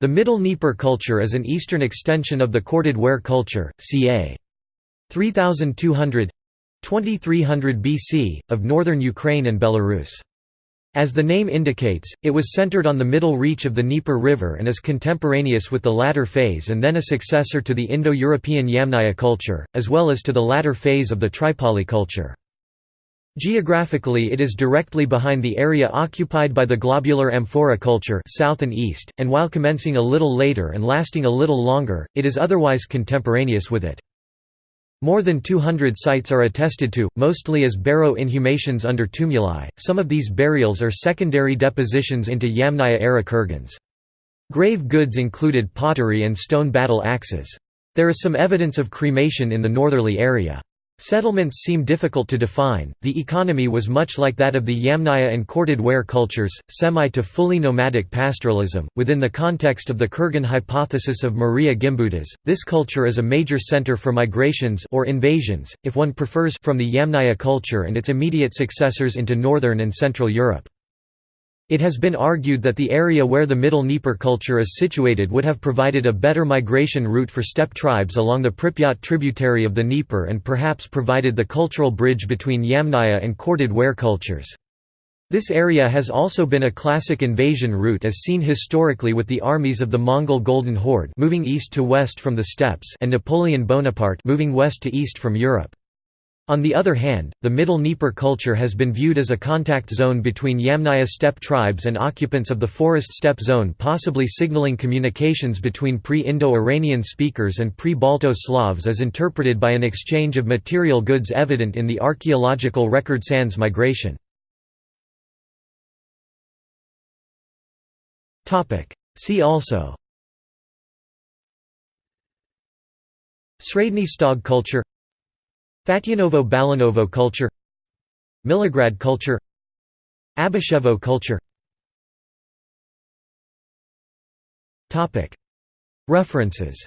The Middle Dnieper culture is an eastern extension of the corded ware culture, ca. 3200 2300 BC, of northern Ukraine and Belarus. As the name indicates, it was centered on the middle reach of the Dnieper River and is contemporaneous with the latter phase and then a successor to the Indo-European Yamnaya culture, as well as to the latter phase of the Tripoli culture. Geographically it is directly behind the area occupied by the globular amphora culture south and, east, and while commencing a little later and lasting a little longer, it is otherwise contemporaneous with it. More than 200 sites are attested to, mostly as barrow inhumations under tumuli. Some of these burials are secondary depositions into Yamnaya-era kurgans. Grave goods included pottery and stone battle axes. There is some evidence of cremation in the northerly area. Settlements seem difficult to define. The economy was much like that of the Yamnaya and corded ware cultures, semi to fully nomadic pastoralism. Within the context of the Kurgan hypothesis of Maria Gimbutas, this culture is a major center for migrations or invasions, if one prefers, from the Yamnaya culture and its immediate successors into northern and central Europe. It has been argued that the area where the Middle Dnieper culture is situated would have provided a better migration route for steppe tribes along the Pripyat tributary of the Dnieper and perhaps provided the cultural bridge between Yamnaya and corded ware cultures. This area has also been a classic invasion route as seen historically with the armies of the Mongol Golden Horde moving east to west from the steppes and Napoleon Bonaparte moving west to east from Europe. On the other hand, the Middle Dnieper culture has been viewed as a contact zone between Yamnaya steppe tribes and occupants of the forest steppe zone possibly signaling communications between pre-Indo-Iranian speakers and pre-Balto Slavs as interpreted by an exchange of material goods evident in the archaeological record sans migration. See also Sredny Stog culture Fatyanovo-Balanovo culture Milograd culture Abashevo culture. References